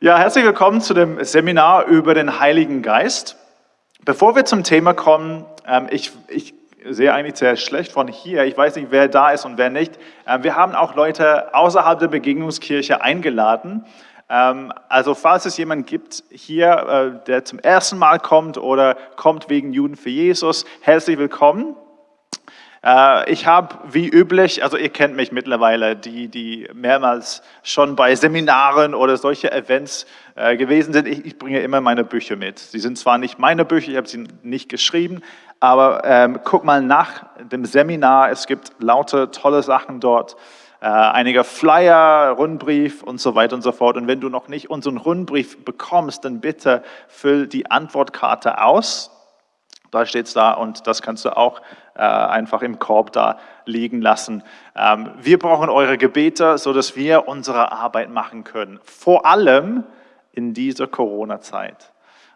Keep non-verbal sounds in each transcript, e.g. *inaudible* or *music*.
Ja, herzlich willkommen zu dem Seminar über den Heiligen Geist. Bevor wir zum Thema kommen, ähm, ich, ich sehe eigentlich sehr schlecht von hier. Ich weiß nicht, wer da ist und wer nicht. Ähm, wir haben auch Leute außerhalb der Begegnungskirche eingeladen. Ähm, also falls es jemanden gibt hier, äh, der zum ersten Mal kommt oder kommt wegen Juden für Jesus, herzlich willkommen. Äh, ich habe wie üblich, also ihr kennt mich mittlerweile, die, die mehrmals schon bei Seminaren oder solche Events äh, gewesen sind, ich, ich, bringe immer meine Bücher mit. Sie sind zwar nicht meine Bücher, ich habe sie nicht geschrieben, aber ähm, guck mal nach dem Seminar, es gibt lauter tolle Sachen dort. Äh, einige Flyer, Rundbrief und so weiter und so fort. Und wenn du noch nicht unseren Rundbrief bekommst, dann bitte füll die Antwortkarte aus. Da steht es da und das kannst du auch äh, einfach im Korb da liegen lassen. Ähm, wir brauchen eure Gebete, sodass wir unsere Arbeit machen können. Vor allem in dieser Corona-Zeit.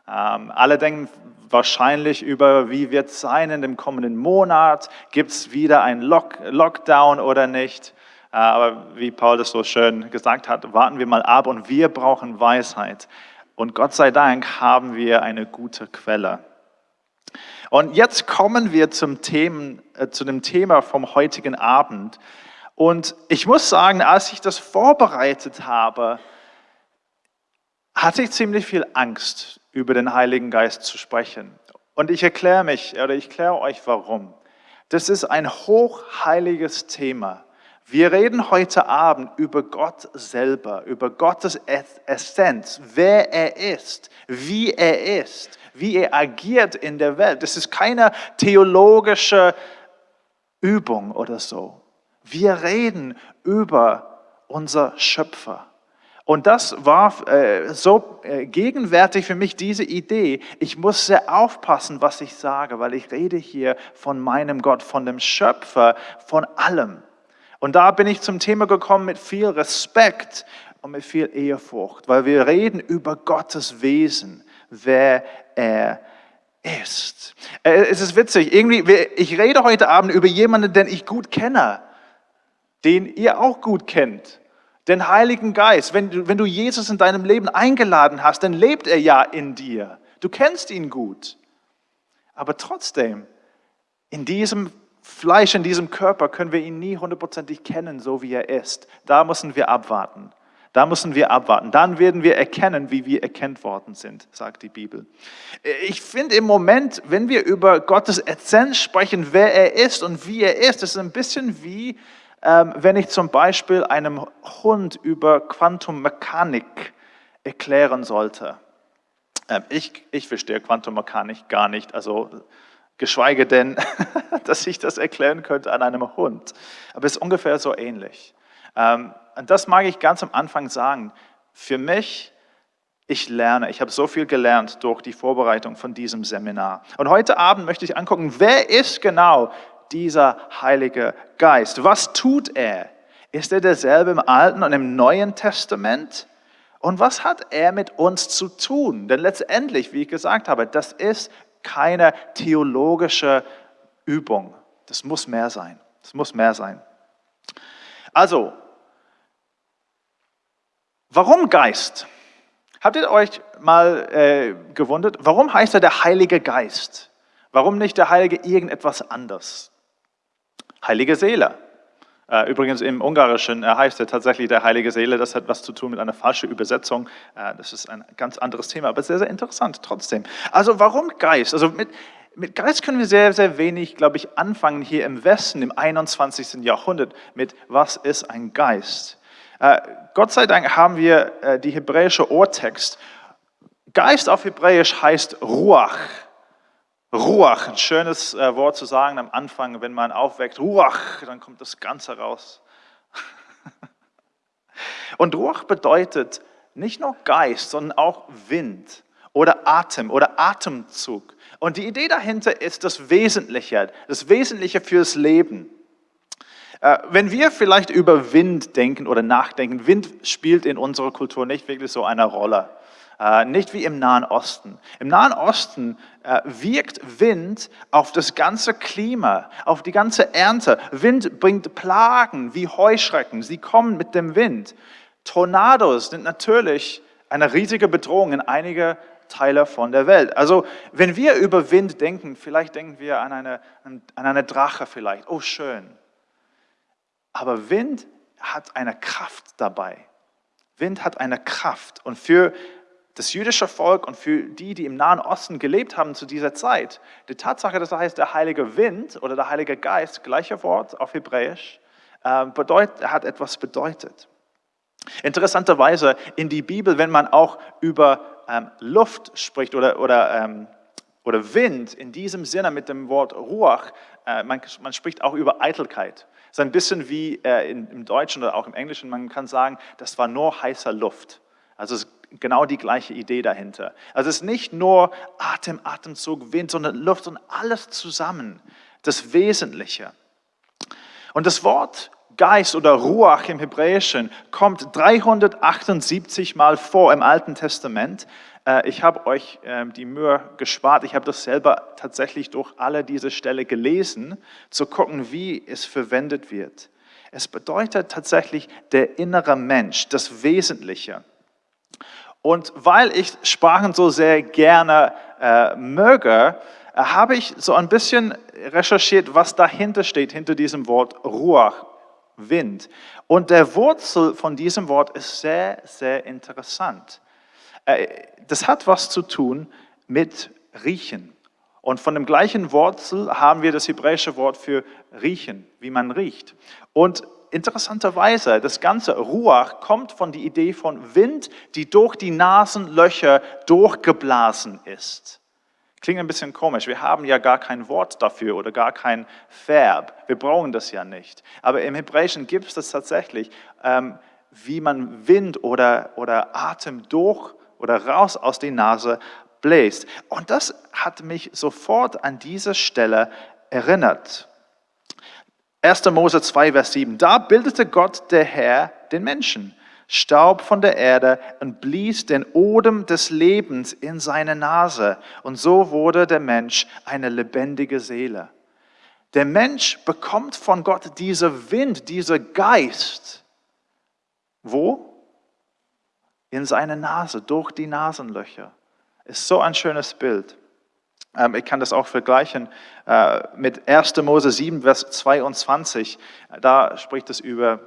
Ähm, alle denken wahrscheinlich über, wie wird es sein in dem kommenden Monat? Gibt es wieder einen Lock Lockdown oder nicht? Äh, aber wie Paul das so schön gesagt hat, warten wir mal ab und wir brauchen Weisheit. Und Gott sei Dank haben wir eine gute Quelle. Und jetzt kommen wir zum Thema, äh, zu dem Thema vom heutigen Abend. Und ich muss sagen, als ich das vorbereitet habe, hatte ich ziemlich viel Angst, über den Heiligen Geist zu sprechen. Und ich erkläre mich oder ich erkläre euch warum. Das ist ein hochheiliges Thema. Wir reden heute Abend über Gott selber, über Gottes Essenz, wer er ist, wie er ist wie er agiert in der Welt. Das ist keine theologische Übung oder so. Wir reden über unser Schöpfer. Und das war äh, so äh, gegenwärtig für mich, diese Idee. Ich muss sehr aufpassen, was ich sage, weil ich rede hier von meinem Gott, von dem Schöpfer, von allem. Und da bin ich zum Thema gekommen mit viel Respekt und mit viel Ehrfurcht, weil wir reden über Gottes Wesen, wer er ist. Äh, es ist witzig, irgendwie, ich rede heute Abend über jemanden, den ich gut kenne, den ihr auch gut kennt. Den Heiligen Geist. Wenn du, wenn du Jesus in deinem Leben eingeladen hast, dann lebt er ja in dir. Du kennst ihn gut. Aber trotzdem, in diesem Fleisch, in diesem Körper können wir ihn nie hundertprozentig kennen, so wie er ist. Da müssen wir abwarten. Da müssen wir abwarten. Dann werden wir erkennen, wie wir erkennt worden sind, sagt die Bibel. Ich finde im Moment, wenn wir über Gottes Essenz sprechen, wer er ist und wie er ist, ist ein bisschen wie, ähm, wenn ich zum Beispiel einem Hund über Quantummechanik erklären sollte. Ähm, ich, ich verstehe Quantummechanik gar nicht, also geschweige denn, *laughs* dass ich das erklären könnte an einem Hund. Aber es ist ungefähr so ähnlich. Ähm, und das mag ich ganz am Anfang sagen. Für mich, ich lerne, ich habe so viel gelernt durch die Vorbereitung von diesem Seminar. Und heute Abend möchte ich angucken, wer ist genau dieser Heilige Geist? Was tut er? Ist er derselbe im Alten und im Neuen Testament? Und was hat er mit uns zu tun? Denn letztendlich, wie ich gesagt habe, das ist keine theologische Übung. Das muss mehr sein. Das muss mehr sein. Also, Warum Geist? Habt ihr euch mal äh, gewundert, warum heißt er der Heilige Geist? Warum nicht der Heilige irgendetwas anderes? Heilige Seele. Äh, übrigens im Ungarischen äh, heißt er tatsächlich der Heilige Seele. Das hat was zu tun mit einer falschen Übersetzung. Äh, das ist ein ganz anderes Thema, aber sehr, sehr interessant trotzdem. Also warum Geist? Also mit, mit Geist können wir sehr, sehr wenig, glaube ich, anfangen hier im Westen im 21. Jahrhundert mit, was ist ein Geist? Gott sei Dank haben wir die hebräische Urtext. Geist auf Hebräisch heißt Ruach. Ruach, ein schönes äh, Wort zu sagen am Anfang, wenn man aufweckt. Ruach, dann kommt das Ganze raus. *laughs* Und Ruach bedeutet nicht nur Geist, sondern auch Wind oder Atem oder Atemzug. Und die Idee dahinter ist das Wesentliche, das Wesentliche fürs Leben. Äh, wenn wir vielleicht über Wind denken oder nachdenken, Wind spielt in unserer Kultur nicht wirklich so eine Rolle. Äh, nicht wie im Nahen Osten. Im Nahen Osten wirkt Wind auf das ganze Klima, auf die ganze Ernte. Wind bringt Plagen wie Heuschrecken. Sie kommen mit dem Wind. Tornados sind natürlich eine riesige Bedrohung in einige Teile von der Welt. Also wenn wir über Wind denken, vielleicht denken wir an eine, an eine Drache vielleicht. Oh, schön. Aber Wind hat eine Kraft dabei. Wind hat eine Kraft. Und für das jüdische Volk und für die, die im Nahen Osten gelebt haben zu dieser Zeit, die Tatsache, dass das heißt der Heilige Wind oder der Heilige Geist, gleiche Wort auf Hebräisch, äh, bedeutet, hat etwas bedeutet. Interessanterweise in die Bibel, wenn man auch über ähm, Luft spricht oder, oder, ähm, oder Wind, in diesem Sinne mit dem Wort Ruach, äh, man, man, spricht auch über Eitelkeit. Es ist ein bisschen wie äh, in, im Deutschen oder auch im Englischen, man kann sagen, das war nur heißer Luft. Also es genau die gleiche Idee dahinter. Also es ist nicht nur Atem, Atemzug, Wind, sondern Luft und alles zusammen, das Wesentliche. Und das Wort Geist oder Ruach im Hebräischen kommt 378 Mal vor im Alten Testament. Äh, ich habe euch ähm, die Mühe gespart. Ich habe das selber tatsächlich durch alle diese Stelle gelesen, zu gucken, wie es verwendet wird. Es bedeutet tatsächlich der innere Mensch, das Wesentliche. Und weil ich Sprachen so sehr gerne äh, möge, äh, habe ich so ein bisschen recherchiert, was dahinter steht, hinter diesem Wort Ruach Wind. Und der Wurzel von diesem Wort ist sehr, sehr interessant. Äh, das hat was zu tun mit Riechen. Und von dem gleichen Wurzel haben wir das hebräische Wort für riechen, wie man riecht. Und interessanterweise, das ganze Ruach kommt von der Idee von Wind, die durch die Nasenlöcher durchgeblasen ist. Klingt ein bisschen komisch. Wir haben ja gar kein Wort dafür oder gar kein Verb. Wir brauchen das ja nicht. Aber im Hebräischen gibt es das tatsächlich, ähm, wie man Wind oder, oder Atem durch oder raus aus der Nase bläst. Und das hat mich sofort an diese Stelle erinnert. 1. Mose 2, Vers 7. Da bildete Gott, der Herr, den Menschen Staub von der Erde und blies den Odem des Lebens in seine Nase. Und so wurde der Mensch eine lebendige Seele. Der Mensch bekommt von Gott diese Wind, diese Geist. Wo? In seine Nase, durch die Nasenlöcher. Ist so ein schönes Bild. Ähm, ich kann das auch vergleichen äh, mit 1. Mose 7, Vers 22. Da spricht es über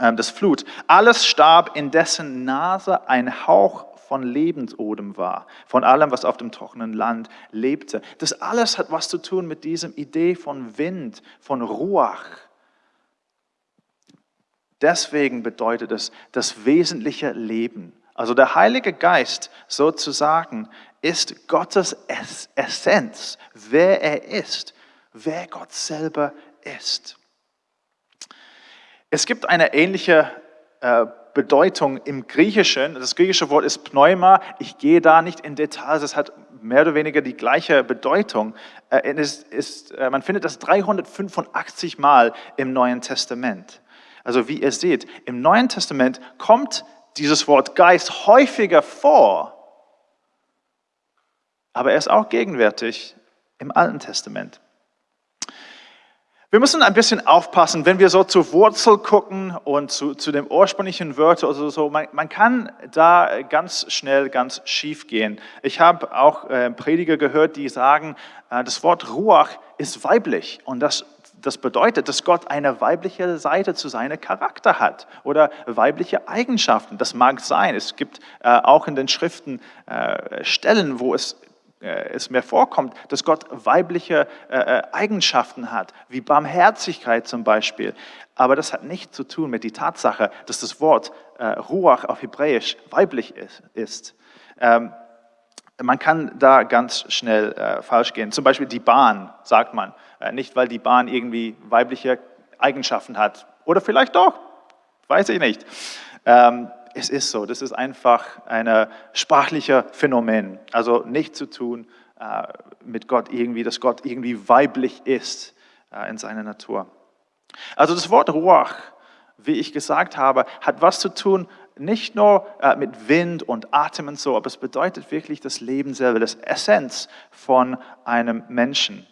ähm, das Flut. Alles starb, in dessen Nase ein Hauch von Lebensodem war, von allem, was auf dem trockenen Land lebte. Das alles hat was zu tun mit diesem Idee von Wind, von Ruach. Deswegen bedeutet es das wesentliche Leben. Also der Heilige Geist sozusagen ist Gottes Essenz, wer er ist, wer Gott selber ist. Es gibt eine ähnliche äh, Bedeutung im Griechischen. Das griechische Wort ist Pneuma. Ich gehe da nicht in Details. Es hat mehr oder weniger die gleiche Bedeutung. Äh, es ist, äh, man findet das 385 Mal im Neuen Testament. Also wie ihr seht, im Neuen Testament kommt dieses Wort Geist häufiger vor, aber er ist auch gegenwärtig im Alten Testament. Wir müssen ein bisschen aufpassen, wenn wir so zur Wurzel gucken und zu, zu dem ursprünglichen Wörter oder so. Man, man, kann da ganz schnell ganz schief gehen. Ich habe auch äh, Prediger gehört, die sagen, äh, das Wort Ruach ist weiblich und das das bedeutet, dass Gott eine weibliche Seite zu seinem Charakter hat oder weibliche Eigenschaften. Das mag sein. Es gibt äh, auch in den Schriften äh, Stellen, wo es äh, es mir vorkommt, dass Gott weibliche äh, äh, Eigenschaften hat, wie Barmherzigkeit zum Beispiel. Aber das hat nichts zu tun mit der Tatsache, dass das Wort Ruach auf Hebräisch weiblich ist. Ähm, man kann da ganz schnell falsch gehen. Zum Beispiel die Bahn, sagt man. Nicht, weil die Bahn irgendwie weibliche Eigenschaften hat. Oder vielleicht doch, weiß ich nicht. Ähm, es ist so. Das ist einfach ein sprachlicher Phänomen. Also nicht zu tun äh, mit Gott irgendwie, dass Gott irgendwie weiblich ist äh, in seiner Natur. Also das Wort Ruach, wie ich gesagt habe, hat was zu tun nicht nur äh, mit Wind und Atem und so, aber es bedeutet wirklich das Leben selber, das Essenz von einem Menschen.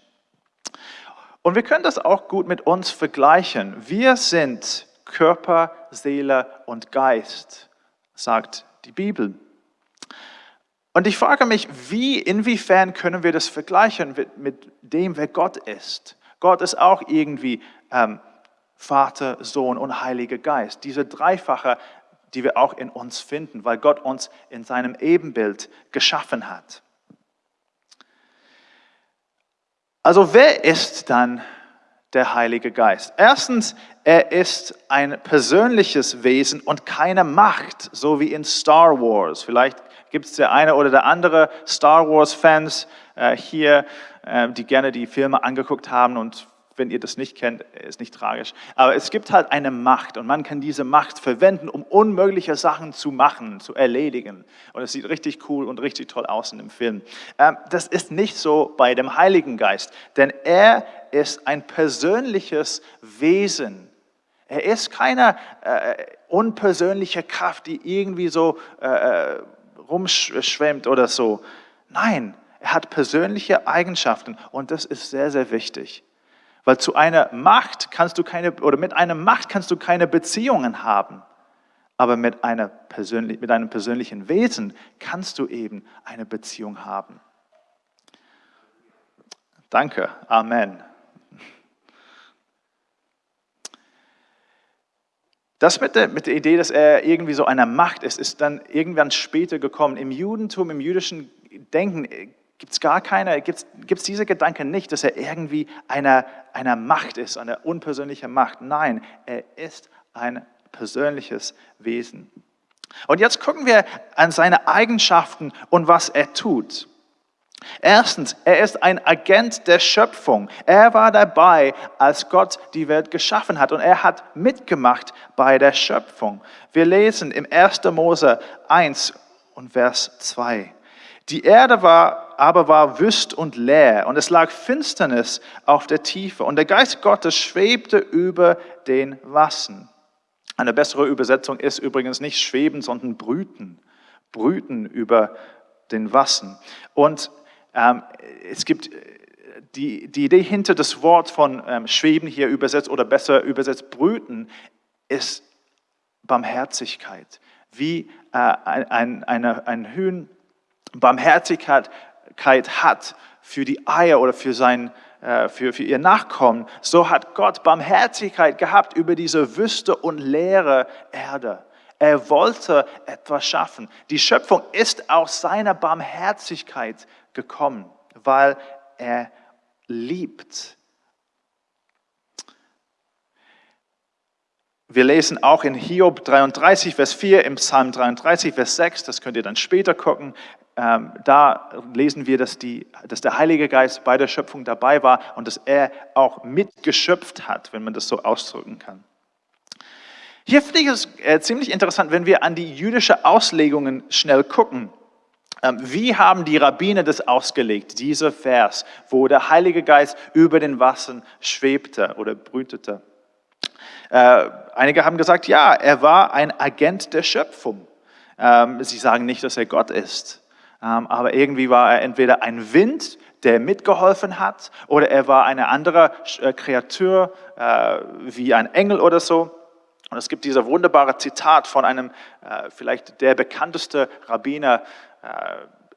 Und wir können das auch gut mit uns vergleichen. Wir sind Körper, Seele und Geist sagt die Bibel. Und ich frage mich, wie, inwiefern können wir das vergleichen mit, dem, wer Gott ist? Gott ist auch irgendwie ähm, Vater, Sohn und Heiliger Geist. Diese dreifache, die wir auch in uns finden, weil Gott uns in seinem Ebenbild geschaffen hat. Also wer ist dann der Heilige Geist? Erstens, er ist ein persönliches Wesen und keine Macht, so wie in Star Wars. Vielleicht gibt es der eine oder der andere Star Wars-Fans äh, hier, äh, die gerne die Filme angeguckt haben und wenn ihr das nicht kennt, ist nicht tragisch. Aber es gibt halt eine Macht und man kann diese Macht verwenden, um unmögliche Sachen zu machen, zu erledigen. Und es sieht richtig cool und richtig toll aus in dem Film. Ähm, das ist nicht so bei dem Heiligen Geist, denn er ist ein persönliches Wesen. Er ist keine äh, unpersönliche Kraft, die irgendwie so äh, rumschwemmt oder so. Nein, er hat persönliche Eigenschaften und das ist sehr, sehr wichtig. Weil zu einer Macht kannst du keine, oder mit einer Macht kannst du keine Beziehungen haben. Aber mit, einer persönlich, mit einem persönlichen Wesen kannst du eben eine Beziehung haben. Danke. Amen. Das mit der, mit der Idee, dass er irgendwie so eine Macht ist, ist dann irgendwann später gekommen. Im Judentum, im jüdischen Denken gibt es gar keine, gibt es diese Gedanken nicht, dass er irgendwie eine, eine Macht ist, eine unpersönliche Macht. Nein, er ist ein persönliches Wesen. Und jetzt gucken wir an seine Eigenschaften und was er tut. Erstens, er ist ein Agent der Schöpfung. Er war dabei, als Gott die Welt geschaffen hat und er hat mitgemacht bei der Schöpfung. Wir lesen im 1. Mose 1 und Vers 2. Die Erde war, aber war wüst und leer und es lag Finsternis auf der Tiefe und der Geist Gottes schwebte über den Wassern. Eine bessere Übersetzung ist übrigens nicht schweben, sondern brüten. Brüten über den Wassern. Und ähm, es gibt die, die Idee hinter das Wort von ähm, schweben hier übersetzt oder besser übersetzt brüten ist Barmherzigkeit. Wie äh, ein, ein, ein Hühn Barmherzigkeit hat für die Eier oder für, sein, äh, für, für ihr Nachkommen, so hat Gott Barmherzigkeit gehabt über diese wüste und leere Erde. Er wollte etwas schaffen. Die Schöpfung ist aus seiner Barmherzigkeit gekommen, weil er liebt. Wir lesen auch in Hiob 33, Vers 4, im Psalm 33, Vers 6, das könnt ihr dann später gucken, ähm, da lesen wir, dass, die, dass der Heilige Geist bei der Schöpfung dabei war und dass er auch mitgeschöpft hat, wenn man das so ausdrücken kann. Hier finde ich es äh, ziemlich interessant, wenn wir an die jüdische Auslegungen schnell gucken. Ähm, wie haben die Rabbiner das ausgelegt, dieser Vers, wo der Heilige Geist über den Wassern schwebte oder brütete? Äh, einige haben gesagt, ja, er war ein Agent der Schöpfung. Ähm, sie sagen nicht, dass er Gott ist. Ähm, aber irgendwie war er entweder ein Wind, der mitgeholfen hat, oder er war eine andere äh, Kreatur, äh, wie ein Engel oder so. Und es gibt dieser wunderbare Zitat von einem, äh, vielleicht der bekannteste Rabbiner,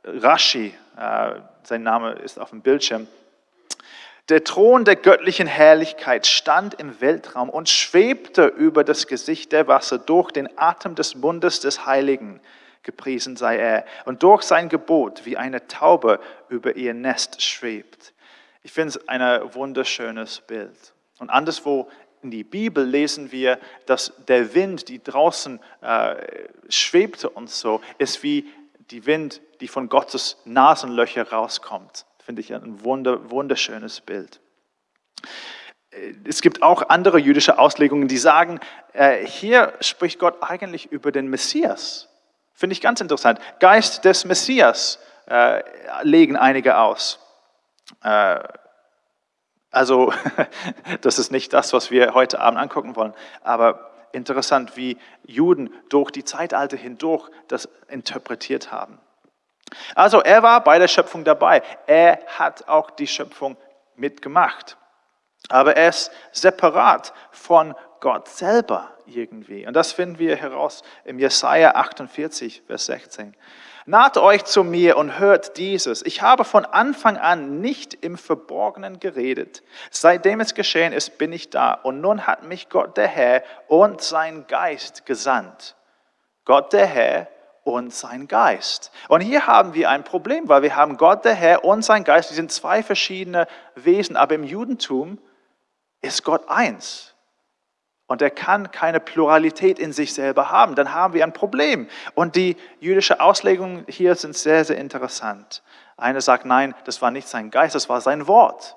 Rashi, sein Name ist auf dem Bildschirm. Der Thron der göttlichen Herrlichkeit stand im Weltraum und schwebte über das Gesicht der Wasser durch den Atem des Mundes des Heiligen gepriesen sei er, und durch sein Gebot wie eine Taube über ihr Nest schwebt. Ich finde es ein wunderschönes Bild. Und anderswo in die Bibel lesen wir, dass der Wind, die draußen äh, schwebte und so, ist wie die Wind, die von Gottes Nasenlöcher rauskommt. Finde ich ein wunder, wunderschönes Bild. Es gibt auch andere jüdische Auslegungen, die sagen, äh, hier spricht Gott eigentlich über den Messias. Finde ich ganz interessant. Geist des Messias äh, legen einige aus. Äh, also, *laughs* das ist nicht das, was wir heute Abend angucken wollen, aber interessant, wie Juden durch die Zeitalter hindurch das interpretiert haben. Also, er war bei der Schöpfung dabei. Er hat auch die Schöpfung mitgemacht. Aber er ist separat von Gott selber irgendwie. Und das finden wir heraus im Jesaja 48, Vers 16. Naht euch zu mir und hört dieses. Ich habe von Anfang an nicht im Verborgenen geredet. Seitdem es geschehen ist, bin ich da. Und nun hat mich Gott der Herr und sein Geist gesandt. Gott der Herr und sein Geist. Und hier haben wir ein Problem, weil wir haben Gott der Herr und sein Geist. Die sind zwei verschiedene Wesen. Aber im Judentum ist Gott eins. Und er kann keine Pluralität in sich selber haben. Dann haben wir ein Problem. Und die jüdische Auslegungen hier sind sehr, sehr interessant. Eine sagt, nein, das war nicht sein Geist, das war sein Wort.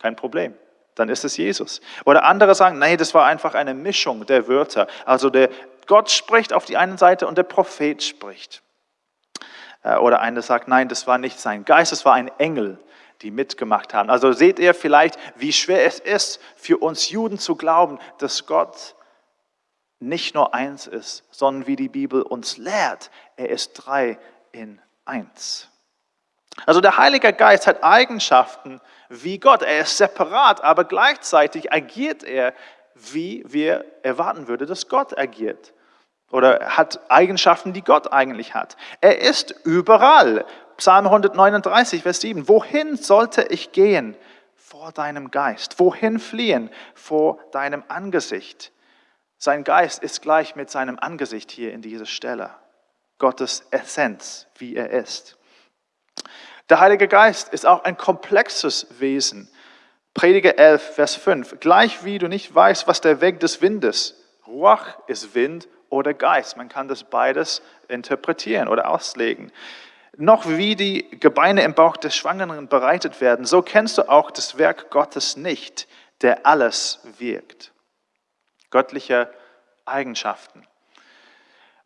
Kein Problem. Dann ist es Jesus. Oder andere sagen, nein, das war einfach eine Mischung der Wörter. Also der Gott spricht auf die einen Seite und der Prophet spricht. Äh, oder eine sagt, nein, das war nicht sein Geist, das war ein Engel die mitgemacht haben. Also seht ihr vielleicht, wie schwer es ist für uns Juden zu glauben, dass Gott nicht nur eins ist, sondern wie die Bibel uns lehrt, er ist drei in eins. Also der Heilige Geist hat Eigenschaften wie Gott. Er ist separat, aber gleichzeitig agiert er, wie wir erwarten würden, dass Gott agiert. Oder hat Eigenschaften, die Gott eigentlich hat. Er ist überall. Psalm 139, Vers 7. Wohin sollte ich gehen vor deinem Geist? Wohin fliehen vor deinem Angesicht? Sein Geist ist gleich mit seinem Angesicht hier in dieser Stelle. Gottes Essenz, wie er ist. Der Heilige Geist ist auch ein komplexes Wesen. Prediger 11, Vers 5. Gleich wie du nicht weißt, was der Weg des Windes, Ruach ist Wind oder Geist. Man kann das beides interpretieren oder auslegen noch wie die Gebeine im Bauch des Schwangeren bereitet werden, so kennst du auch das Werk Gottes nicht, der alles wirkt. Göttliche Eigenschaften.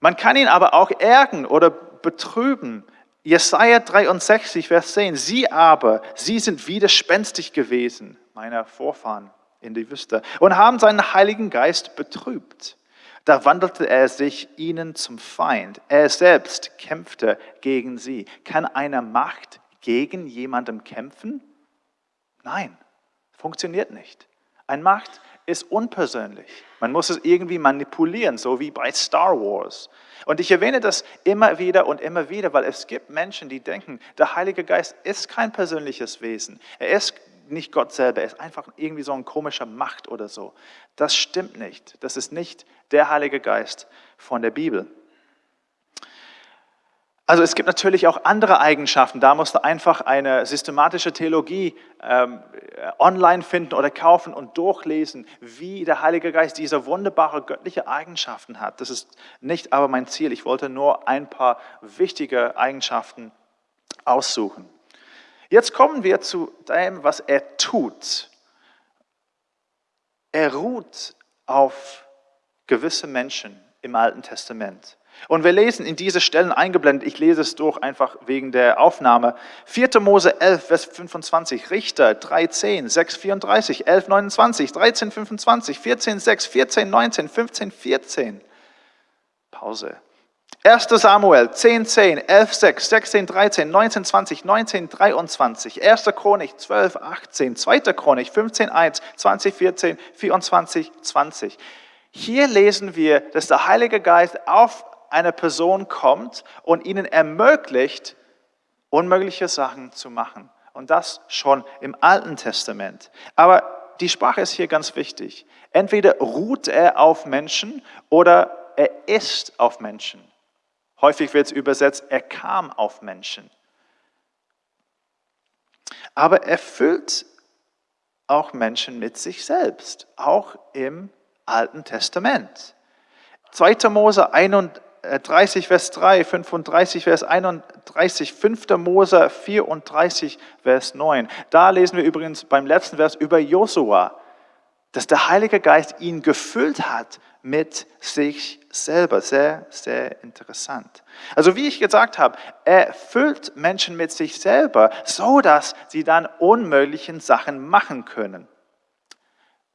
Man kann ihn aber auch ärgern oder betrüben. Jesaja 63, Vers 10. Sie aber, sie sind widerspenstig gewesen, meiner Vorfahren in die Wüste, und haben seinen Heiligen Geist betrübt. Da wandelte er sich ihnen zum Feind. Er selbst kämpfte gegen sie. Kann eine Macht gegen jemanden kämpfen? Nein, funktioniert nicht. Eine Macht ist unpersönlich. Man muss es irgendwie manipulieren, so wie bei Star Wars. Und ich erwähne das immer wieder und immer wieder, weil es gibt Menschen, die denken, der Heilige Geist ist kein persönliches Wesen. Er ist nicht Gott selber, er ist einfach irgendwie so ein komischer Macht oder so. Das stimmt nicht. Das ist nicht der Heilige Geist von der Bibel. Also es gibt natürlich auch andere Eigenschaften. Da musst du einfach eine systematische Theologie ähm, online finden oder kaufen und durchlesen, wie der Heilige Geist diese wunderbare göttliche Eigenschaften hat. Das ist nicht aber mein Ziel. Ich wollte nur ein paar wichtige Eigenschaften aussuchen. Jetzt kommen wir zu dem, was er tut. Er ruht auf gewisse Menschen im Alten Testament. Und wir lesen in diese Stellen eingeblendet, ich lese es durch einfach wegen der Aufnahme. 4. Mose 11, Vers 25, Richter 13, 6, 34, 11, 29, 13, 25, 14, 6, 14, 19, 15, 14. Pause. 1. Samuel 10, 10, 11, 6, 16, 13, 19, 20, 19, 23, 1. Chronik 12, 18, 2. Chronik 15, 1, 20, 14, 24, 20. Hier lesen wir, dass der Heilige Geist auf eine Person kommt und ihnen ermöglicht, unmögliche Sachen zu machen. Und das schon im Alten Testament. Aber die Sprache ist hier ganz wichtig. Entweder ruht er auf Menschen oder er ist auf Menschen. Häufig wird es übersetzt, er kam auf Menschen. Aber er füllt auch Menschen mit sich selbst, auch im Alten Testament. 2. Mose 31, Vers 3, 35, Vers 31, 5. Mose 34, Vers 9. Da lesen wir übrigens beim letzten Vers über Josua, dass der Heilige Geist ihn gefüllt hat mit sich selber. Sehr, sehr interessant. Also wie ich gesagt habe, er füllt Menschen mit sich selber, so dass sie dann unmöglichen Sachen machen können.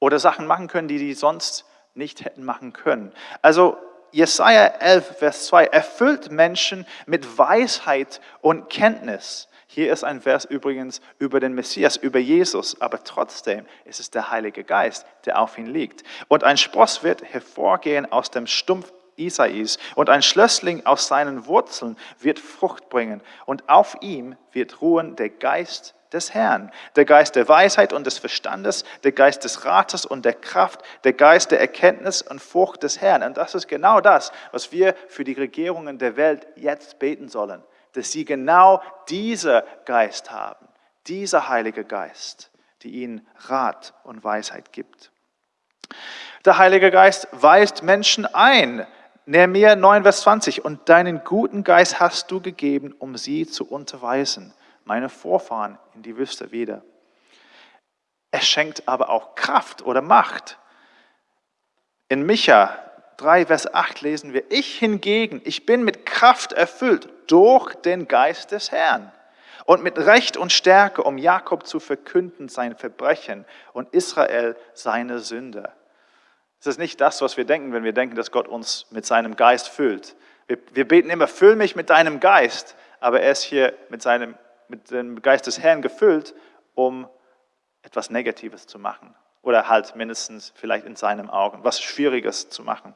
Oder Sachen machen können, die sie sonst nicht hätten machen können. Also Jesaja 11, Vers 2, erfüllt Menschen mit Weisheit und Kenntnis. Hier ist ein Vers übrigens über den Messias, über Jesus, aber trotzdem ist es der Heilige Geist, der auf ihn liegt. Und ein Spross wird hervorgehen aus dem Stumpf Isais und ein Schlössling aus seinen Wurzeln wird Frucht bringen und auf ihm wird ruhen der Geist des Herrn, der Geist der Weisheit und des Verstandes, der Geist des Rates und der Kraft, der Geist der Erkenntnis und Furcht des Herrn. Und das ist genau das, was wir für die Regierungen der Welt jetzt beten sollen dass sie genau dieser Geist haben, dieser Heilige Geist, die ihnen Rat und Weisheit gibt. Der Heilige Geist weist Menschen ein. Nehemiah 9, Vers 20. Und deinen guten Geist hast du gegeben, um sie zu unterweisen, meine Vorfahren in die Wüste wieder. Er schenkt aber auch Kraft oder Macht. In Micha 3, Vers 8 lesen wir, ich hingegen, ich bin mit Kraft erfüllt durch den Geist des Herrn und mit Recht und Stärke, um Jakob zu verkünden sein Verbrechen und Israel seine Sünde. Es ist nicht das, was wir denken, wenn wir denken, dass Gott uns mit seinem Geist füllt. Wir, wir beten immer, füll mich mit deinem Geist, aber er ist hier mit, seinem, mit dem Geist des Herrn gefüllt, um etwas Negatives zu machen oder halt mindestens vielleicht in seinen Augen was Schwieriges zu machen.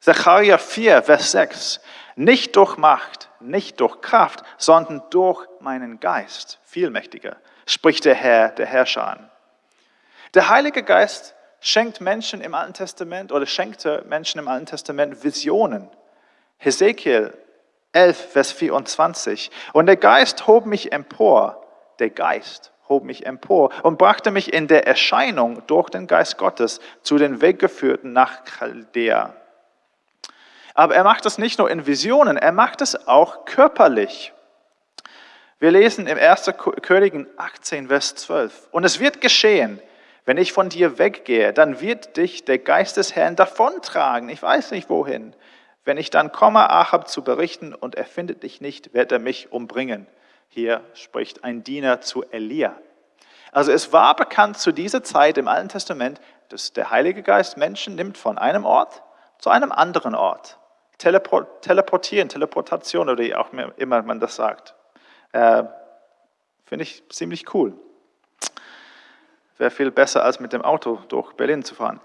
Zachariah 4, Vers 6. Nicht durch Macht, nicht durch Kraft, sondern durch meinen Geist. Vielmächtiger, spricht der Herr, der Herrscher an. Der Heilige Geist schenkt Menschen im Alten Testament oder schenkte Menschen im Alten Testament Visionen. Hesekiel 11, Vers 24. Und der Geist hob mich empor, der Geist hob mich empor und brachte mich in der Erscheinung durch den Geist Gottes zu den Weggeführten nach Chaldea. Aber er macht es nicht nur in Visionen, er macht es auch körperlich. Wir lesen im 1. Königen 18, Vers 12. Und es wird geschehen, wenn ich von dir weggehe, dann wird dich der Geist des Herrn davontragen. Ich weiß nicht wohin. Wenn ich dann komme, Achab zu berichten und er findet dich nicht, wird er mich umbringen. Hier spricht ein Diener zu Elia. Also es war bekannt zu dieser Zeit im Alten Testament, dass der Heilige Geist Menschen nimmt von einem Ort zu einem anderen Ort teleportieren, Teleportation oder wie auch immer man das sagt. Äh, Finde ich ziemlich cool. Wäre viel besser, als mit dem Auto durch Berlin zu fahren.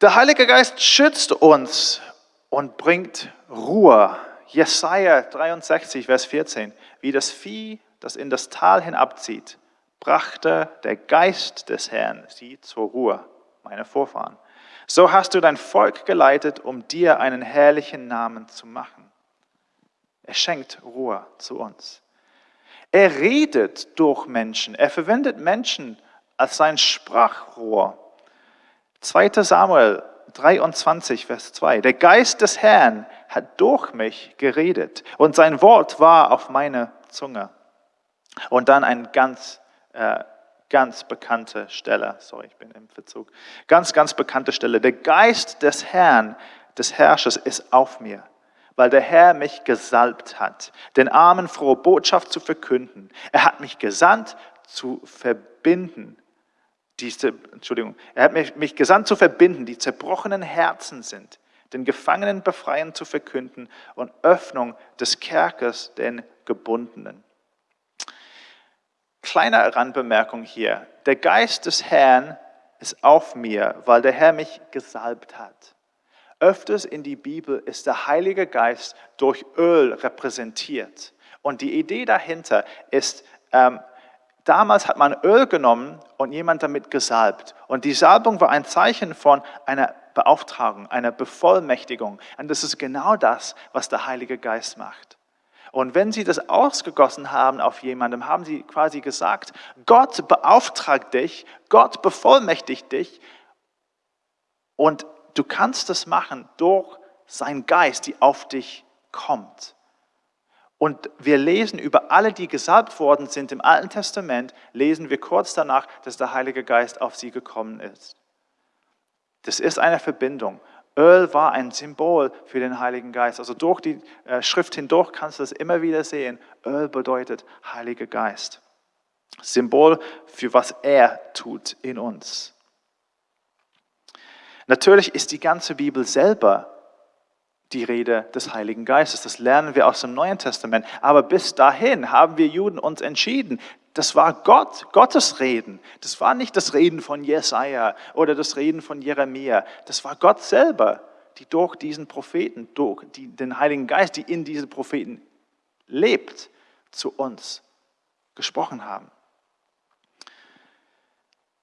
Der Heilige Geist schützt uns und bringt Ruhe. Jesaja 63, Vers 14. Wie das Vieh, das in das Tal hinabzieht, brachte der Geist des Herrn sie zur Ruhe, meine Vorfahren. So hast du dein Volk geleitet, um dir einen herrlichen Namen zu machen. Er schenkt Ruhe zu uns. Er redet durch Menschen. Er verwendet Menschen als sein Sprachrohr. 2. Samuel 23, Vers 2. Der Geist des Herrn hat durch mich geredet und sein Wort war auf meiner Zunge. Und dann ein ganz äh, ganz bekannte Stelle. Sorry, ich bin im Verzug. Ganz, ganz bekannte Stelle. Der Geist des Herrn, des Herrschers ist auf mir, weil der Herr mich gesalbt hat, den Armen frohe Botschaft zu verkünden. Er hat mich gesandt zu verbinden. Diese, Entschuldigung, er hat mich, mich gesandt zu verbinden, die zerbrochenen Herzen sind, den Gefangenen befreien zu verkünden und Öffnung des Kerkers den Gebundenen. Kleine Randbemerkung hier. Der Geist des Herrn ist auf mir, weil der Herr mich gesalbt hat. Öfters in die Bibel ist der Heilige Geist durch Öl repräsentiert. Und die Idee dahinter ist, ähm, damals hat man Öl genommen und jemand damit gesalbt. Und die Salbung war ein Zeichen von einer Beauftragung, einer Bevollmächtigung. Und das ist genau das, was der Heilige Geist macht. Und wenn sie das ausgegossen haben auf jemandem, haben sie quasi gesagt, Gott beauftragt dich, Gott bevollmächtigt dich und du kannst das machen durch seinen Geist, die auf dich kommt. Und wir lesen über alle, die gesalbt worden sind im Alten Testament, lesen wir kurz danach, dass der Heilige Geist auf sie gekommen ist. Das ist eine Verbindung. Öl war ein Symbol für den Heiligen Geist. Also durch die äh, Schrift hindurch kannst du das immer wieder sehen. Öl bedeutet Heiliger Geist. Symbol für was er tut in uns. Natürlich ist die ganze Bibel selber die Rede des Heiligen Geistes. Das lernen wir aus dem Neuen Testament. Aber bis dahin haben wir Juden uns entschieden, das war Gott, Gottes Reden. Das war nicht das Reden von Jesaja oder das Reden von Jeremia. Das war Gott selber, die durch diesen Propheten, durch die, den Heiligen Geist, die in diesen Propheten lebt, zu uns gesprochen haben.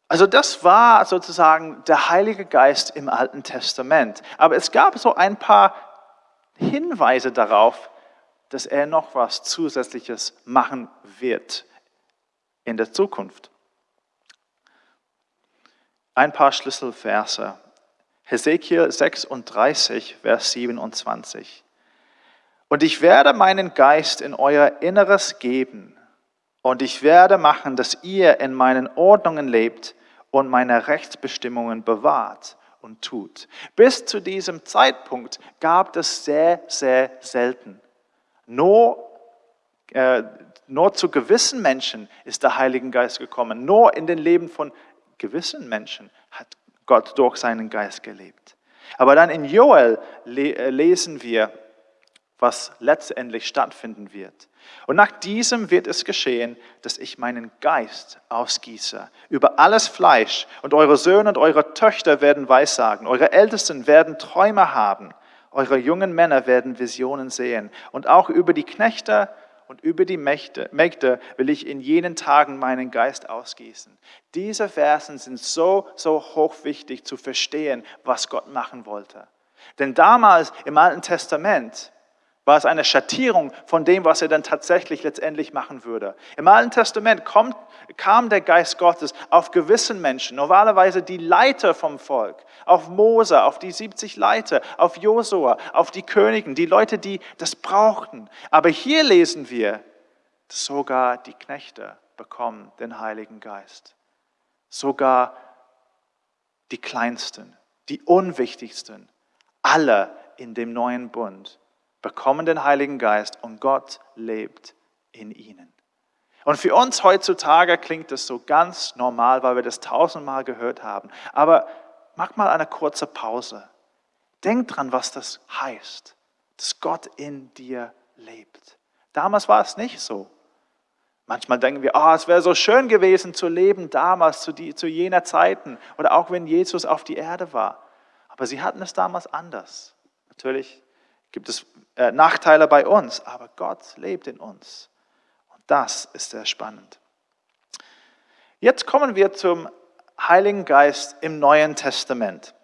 Also das war sozusagen der Heilige Geist im Alten Testament. Aber es gab so ein paar Hinweise darauf, dass er noch was Zusätzliches machen wird in der Zukunft. Ein paar Schlüsselverse. Hesekiel 36, Vers 27. Und ich werde meinen Geist in euer Inneres geben, und ich werde machen, dass ihr in meinen Ordnungen lebt und meine Rechtsbestimmungen bewahrt und tut. Bis zu diesem Zeitpunkt gab es sehr, sehr selten. Nur, äh, nur zu gewissen Menschen ist der Heilige Geist gekommen. Nur in den Leben von gewissen Menschen hat Gott durch seinen Geist gelebt. Aber dann in Joel äh, lesen wir, was letztendlich stattfinden wird. Und nach diesem wird es geschehen, dass ich meinen Geist ausgieße über alles Fleisch und eure Söhne und eure Töchter werden Weissagen, eure Ältesten werden Träume haben, eure jungen Männer werden Visionen sehen und auch über die Knechte und über die Mächte, Mägde will ich in jenen Tagen meinen Geist ausgießen. Diese Versen sind so, so hochwichtig zu verstehen, was Gott machen wollte. Denn damals im Alten Testament, war es eine Schattierung von dem, was er dann tatsächlich letztendlich machen würde. Im Alten Testament kommt, kam der Geist Gottes auf gewissen Menschen, normalerweise die Leiter vom Volk, auf Mose, auf die 70 Leiter, auf Josua, auf die Königen, die Leute, die das brauchten. Aber hier lesen wir, dass sogar die Knechte bekommen den Heiligen Geist. Sogar die Kleinsten, die Unwichtigsten, alle in dem neuen Bund bekommen den Heiligen Geist und Gott lebt in ihnen. Und für uns heutzutage klingt das so ganz normal, weil wir das tausendmal gehört haben. Aber mach mal eine kurze Pause. Denk dran, was das heißt, dass Gott in dir lebt. Damals war es nicht so. Manchmal denken wir, oh, es wäre so schön gewesen zu leben damals, zu, die, zu jener Zeiten oder auch wenn Jesus auf die Erde war. Aber sie hatten es damals anders. Natürlich gibt es äh, Nachteile bei uns, aber Gott lebt in uns. Und das ist sehr spannend. Jetzt kommen wir zum Heiligen Geist im Neuen Testament.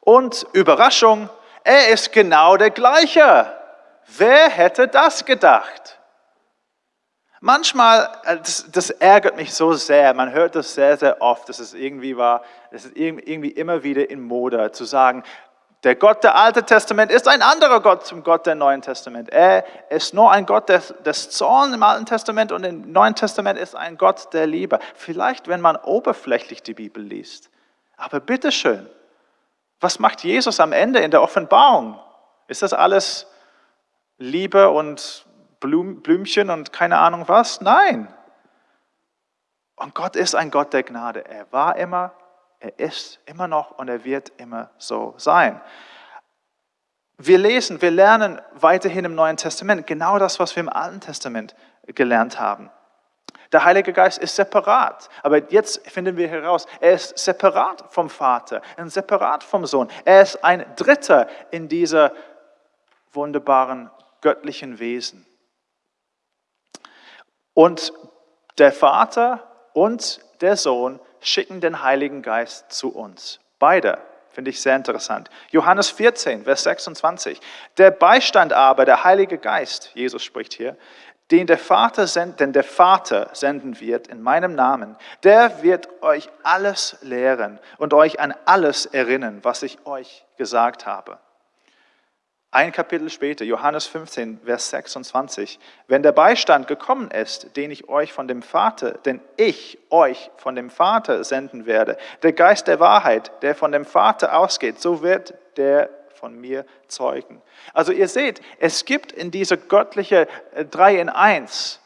Und Überraschung, er ist genau der gleiche. Wer hätte das gedacht? Manchmal, äh, das, das, ärgert mich so sehr, man hört das sehr, sehr oft, dass es irgendwie war, es ist irgendwie immer wieder in Mode zu sagen, der Gott der Alten Testament ist ein anderer Gott zum Gott der Neuen Testament. Er ist nur ein Gott des, des Zorns im Alten Testament und im Neuen Testament ist ein Gott der Liebe. Vielleicht, wenn man oberflächlich die Bibel liest. Aber bitteschön, was macht Jesus am Ende in der Offenbarung? Ist das alles Liebe und Blümchen und keine Ahnung was? Nein. Und Gott ist ein Gott der Gnade. Er war immer, er ist immer noch und er wird immer so sein. Wir lesen, wir lernen weiterhin im Neuen Testament genau das, was wir im Alten Testament gelernt haben. Der Heilige Geist ist separat. Aber jetzt finden wir heraus, er ist separat vom Vater und separat vom Sohn. Er ist ein Dritter in dieser wunderbaren göttlichen Wesen. Und der Vater und der Sohn schicken den Heiligen Geist zu uns. Beide. Finde ich sehr interessant. Johannes 14, Vers 26. Der Beistand aber, der Heilige Geist, Jesus spricht hier, den der Vater, send, den der Vater senden wird in meinem Namen, der wird euch alles lehren und euch an alles erinnern, was ich euch gesagt habe. Ein Kapitel später, Johannes 15, Vers 26. Wenn der Beistand gekommen ist, den ich euch von dem Vater, den ich euch von dem Vater senden werde, der Geist der Wahrheit, der von dem Vater ausgeht, so wird der von mir zeugen. Also ihr seht, es gibt in dieser göttliche äh, drei in eins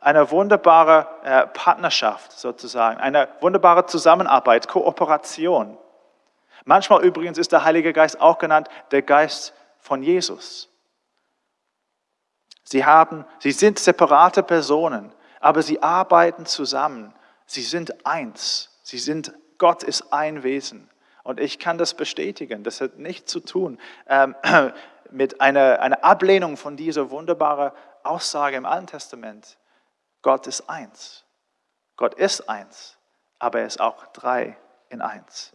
eine wunderbare äh, Partnerschaft sozusagen, eine wunderbare Zusammenarbeit, Kooperation. Manchmal übrigens ist der Heilige Geist auch genannt der Geist von Jesus. Sie, haben, sie sind separate Personen, aber sie arbeiten zusammen. Sie sind eins. Sie sind, Gott ist ein Wesen. Und ich kann das bestätigen. Das hat nichts zu tun ähm, *clears throat* mit einer, einer Ablehnung von dieser wunderbaren Aussage im Alten Testament. Gott ist eins. Gott ist eins, aber er ist auch drei in eins.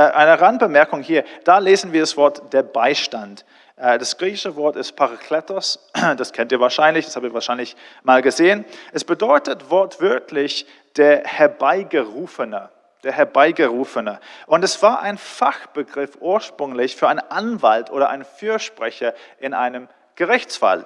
Äh, eine Randbemerkung hier, da lesen wir das Wort der Beistand. Äh, das griechische Wort ist Parakletos, *clears throat* das kennt ihr wahrscheinlich, das habt ihr wahrscheinlich mal gesehen. Es bedeutet wortwörtlich der Herbeigerufene der Herbeigerufene. Und es war ein Fachbegriff ursprünglich für einen Anwalt oder einen Fürsprecher in einem Gerichtsfall.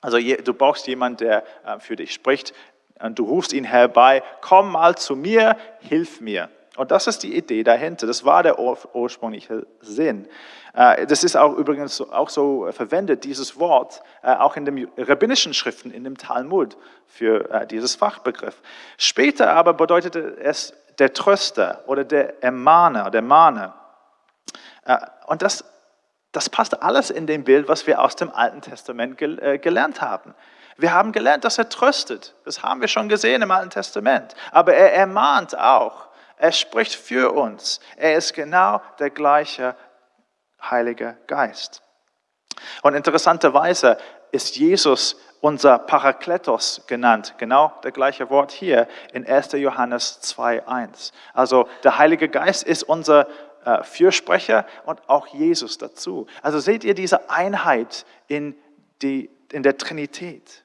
Also du brauchst jemanden, der äh, für dich spricht und du rufst ihn herbei, komm mal zu mir, hilf mir. Und das ist die Idee dahinter. Das war der ursprüngliche Sinn. Äh, das ist auch übrigens auch so verwendet, dieses Wort, äh, auch in den rabbinischen Schriften, in dem Talmud, für dieses Fachbegriff. Später aber bedeutete es der Tröster oder der Ermahner, der Mahner. Äh, und das, das passt alles in dem Bild, was wir aus dem Alten Testament äh, gelernt haben. Wir haben gelernt, dass er tröstet. Das haben wir schon gesehen im Alten Testament. Aber er ermahnt auch. Er spricht für uns. Er ist genau der gleiche Heilige Geist. Und interessanterweise ist Jesus unser Parakletos genannt. Genau das gleiche Wort hier in 1. Johannes 2.1. Also der Heilige Geist ist unser äh, Fürsprecher und auch Jesus dazu. Also seht ihr diese Einheit in, die, in der Trinität.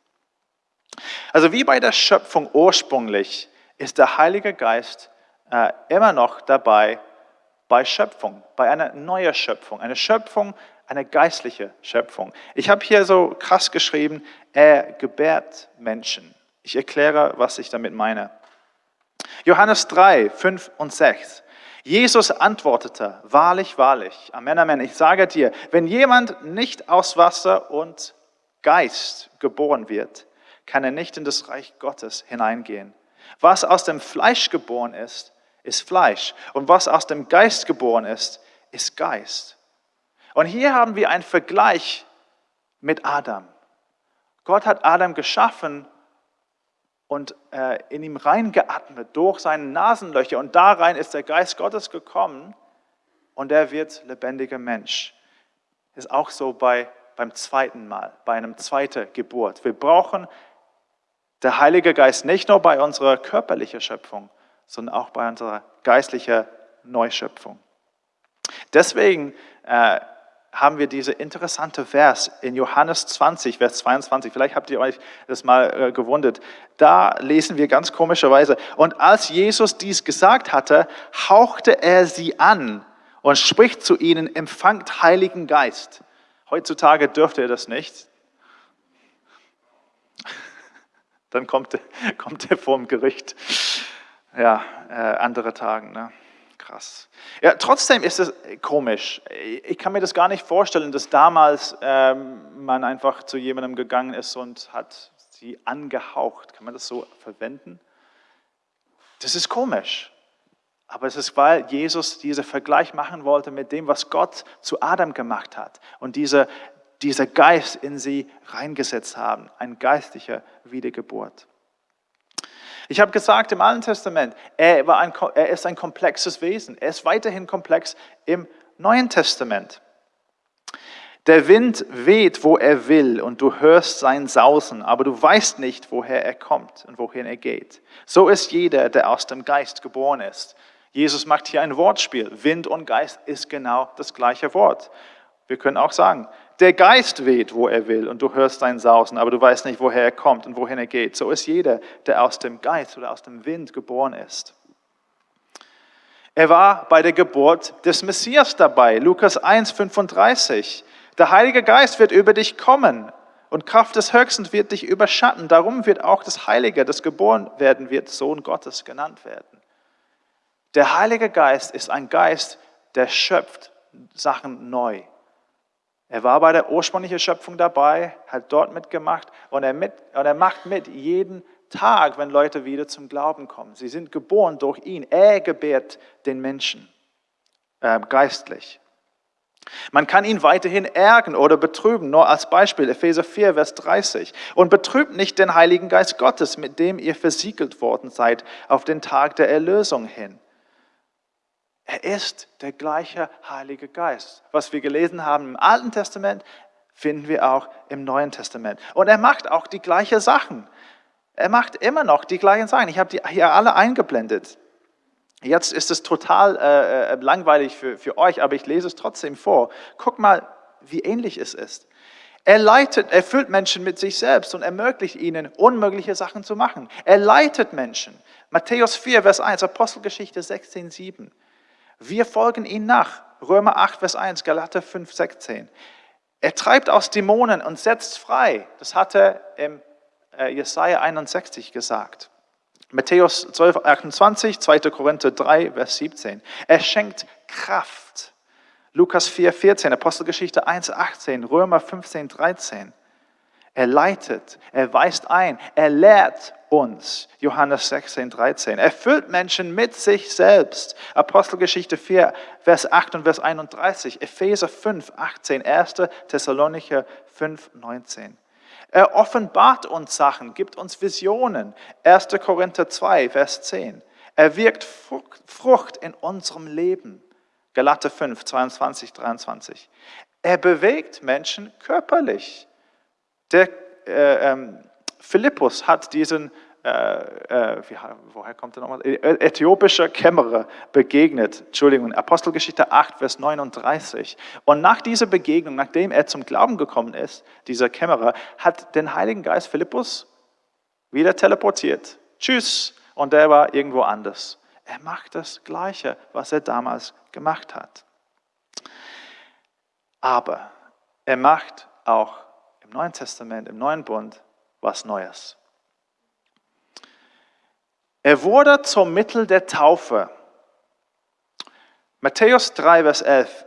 Also wie bei der Schöpfung ursprünglich ist der Heilige Geist äh, immer noch dabei bei Schöpfung, bei einer neuen Schöpfung. Eine Schöpfung, eine geistliche Schöpfung. Ich habe hier so krass geschrieben, er gebärt Menschen. Ich erkläre, was ich damit meine. Johannes 3, 5 und 6. Jesus antwortete, wahrlich, wahrlich, Amen, Amen, ich sage dir, wenn jemand nicht aus Wasser und Geist geboren wird, kann er nicht in das Reich Gottes hineingehen. Was aus dem Fleisch geboren ist, ist Fleisch. Und was aus dem Geist geboren ist, ist Geist. Und hier haben wir einen Vergleich mit Adam. Gott hat Adam geschaffen und äh, in ihm reingeatmet durch seine Nasenlöcher. Und da rein ist der Geist Gottes gekommen und er wird lebendiger Mensch. Ist auch so bei, beim zweiten Mal, bei einem zweiten Geburt. Wir brauchen der Heilige Geist nicht nur bei unserer körperlichen Schöpfung, sondern auch bei unserer geistlichen Neuschöpfung. Deswegen äh, haben wir diese interessante Vers in Johannes 20, Vers 22. Vielleicht habt ihr euch das mal äh, gewundert. Da lesen wir ganz komischerweise. Und als Jesus dies gesagt hatte, hauchte er sie an und spricht zu ihnen, empfangt Heiligen Geist. Heutzutage dürfte er das nicht. *laughs* Dann kommt, *laughs* kommt er vor dem Gericht. Ja, äh, andere Tagen. Ne? krass. Ja, trotzdem ist es komisch. Ich kann mir das gar nicht vorstellen, dass damals ähm, man einfach zu jemandem gegangen ist und hat sie angehaucht. Kann man das so verwenden? Das ist komisch. Aber es ist, weil Jesus diesen Vergleich machen wollte mit dem, was Gott zu Adam gemacht hat und diese, dieser Geist in sie reingesetzt haben, ein geistlicher Wiedergeburt. Ich habe gesagt im Alten Testament, er, war ein, er ist ein komplexes Wesen. Er ist weiterhin komplex im Neuen Testament. Der Wind weht, wo er will, und du hörst sein Sausen, aber du weißt nicht, woher er kommt und wohin er geht. So ist jeder, der aus dem Geist geboren ist. Jesus macht hier ein Wortspiel. Wind und Geist ist genau das gleiche Wort. Wir können auch sagen, der Geist weht, wo er will, und du hörst sein Sausen, aber du weißt nicht, woher er kommt und wohin er geht. So ist jeder, der aus dem Geist oder aus dem Wind geboren ist. Er war bei der Geburt des Messias dabei, Lukas 1, 35. Der Heilige Geist wird über dich kommen und Kraft des Höchsten wird dich überschatten. Darum wird auch das Heilige, das geboren werden wird, Sohn Gottes genannt werden. Der Heilige Geist ist ein Geist, der schöpft Sachen neu. Er war bei der ursprünglichen Schöpfung dabei, hat dort mitgemacht und er, mit, und er macht mit jeden Tag, wenn Leute wieder zum Glauben kommen. Sie sind geboren durch ihn. Er gebärt den Menschen äh, geistlich. Man kann ihn weiterhin ärgern oder betrüben, nur als Beispiel Epheser 4, Vers 30. Und betrübt nicht den Heiligen Geist Gottes, mit dem ihr versiegelt worden seid auf den Tag der Erlösung hin. Er ist der gleiche Heilige Geist. Was wir gelesen haben im Alten Testament, finden wir auch im Neuen Testament. Und er macht auch die gleichen Sachen. Er macht immer noch die gleichen Sachen. Ich habe die hier alle eingeblendet. Jetzt ist es total äh, äh, langweilig für, für euch, aber ich lese es trotzdem vor. Guck mal, wie ähnlich es ist. Er leitet, er füllt Menschen mit sich selbst und ermöglicht ihnen, unmögliche Sachen zu machen. Er leitet Menschen. Matthäus 4, Vers 1, Apostelgeschichte 16, 7. Wir folgen ihm nach. Römer 8, Vers 1, Galater 5, 16. Er treibt aus Dämonen und setzt frei. Das hat er im äh, Jesaja 61 gesagt. Matthäus 12, 28, 2. Korinther 3, Vers 17. Er schenkt Kraft. Lukas 4, 14, Apostelgeschichte 1, 18, Römer 15, 13. Er leitet, er weist ein, er lehrt uns. Johannes 16, 13. Er füllt Menschen mit sich selbst. Apostelgeschichte 4, Vers 8 und Vers 31. Epheser 5, 18. 1. Thessalonicher 5, 19. Er offenbart uns Sachen, gibt uns Visionen. 1. Korinther 2, Vers 10. Er wirkt Frucht in unserem Leben. Galater 5, 22, 23. Er bewegt Menschen körperlich. Der äh, ähm, Philippus hat diesen äh, äh, wie, woher kommt er nochmal? Äthiopischer Kämmerer begegnet, Entschuldigung, Apostelgeschichte 8, Vers 39. Und nach dieser Begegnung, nachdem er zum Glauben gekommen ist, dieser Kämmerer, hat den Heiligen Geist Philippus wieder teleportiert. Tschüss. Und der war irgendwo anders. Er macht das Gleiche, was er damals gemacht hat. Aber er macht auch im Neuen Testament, im Neuen Bund, was Neues. Er wurde zum Mittel der Taufe. Matthäus 3, Vers 11.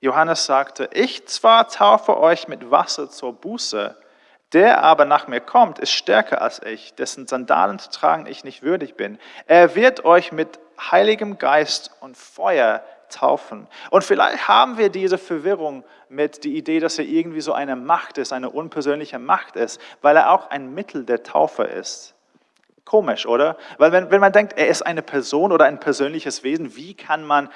Johannes sagte, ich zwar taufe euch mit Wasser zur Buße, der aber nach mir kommt, ist stärker als ich, dessen Sandalen zu tragen ich nicht würdig bin. Er wird euch mit Heiligem Geist und Feuer taufen. Und vielleicht haben wir diese Verwirrung mit der Idee, dass er irgendwie so eine Macht ist, eine unpersönliche Macht ist, weil er auch ein Mittel der Taufe ist. Komisch, oder? Weil wenn, wenn man denkt, er ist eine Person oder ein persönliches Wesen, wie kann man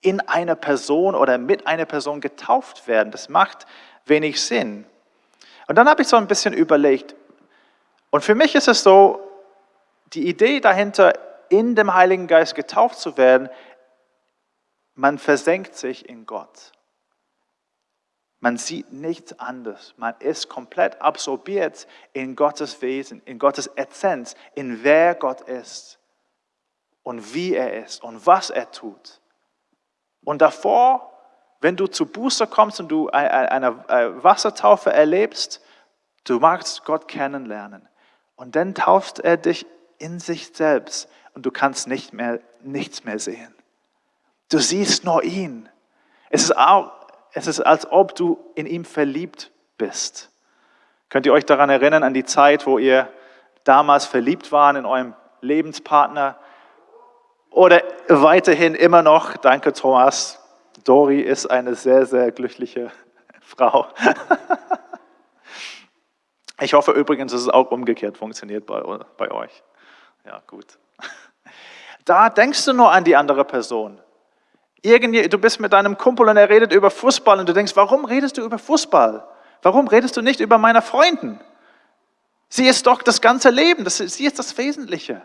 in einer Person oder mit einer Person getauft werden? Das macht wenig Sinn. Und dann habe ich so ein bisschen überlegt. Und für mich ist es so, die Idee dahinter, in dem Heiligen Geist getauft zu werden, man versenkt sich in Gott. Man sieht nichts anderes. Man ist komplett absorbiert in Gottes Wesen, in Gottes Essenz, in wer Gott ist und wie er ist und was er tut. Und davor, wenn du zu Buße kommst und du eine Wassertaufe erlebst, du magst Gott kennenlernen. Und dann tauft er dich in sich selbst und du kannst nicht mehr, nichts mehr sehen. Du siehst nur ihn. Es ist auch es ist, als ob du in ihm verliebt bist. Könnt ihr euch daran erinnern, an die Zeit, wo ihr damals verliebt waren in eurem Lebenspartner? Oder weiterhin immer noch, danke Thomas, Dori ist eine sehr, sehr glückliche *laughs* Frau. Ich hoffe übrigens, dass es auch umgekehrt funktioniert bei, bei euch. Ja, gut. *laughs* Da denkst du nur an die andere Person. Irgendwie, du bist mit deinem Kumpel und er redet über Fußball und du denkst, warum redest du über Fußball? Warum redest du nicht über meine Freunden? Sie ist doch das ganze Leben, das, sie ist das Wesentliche.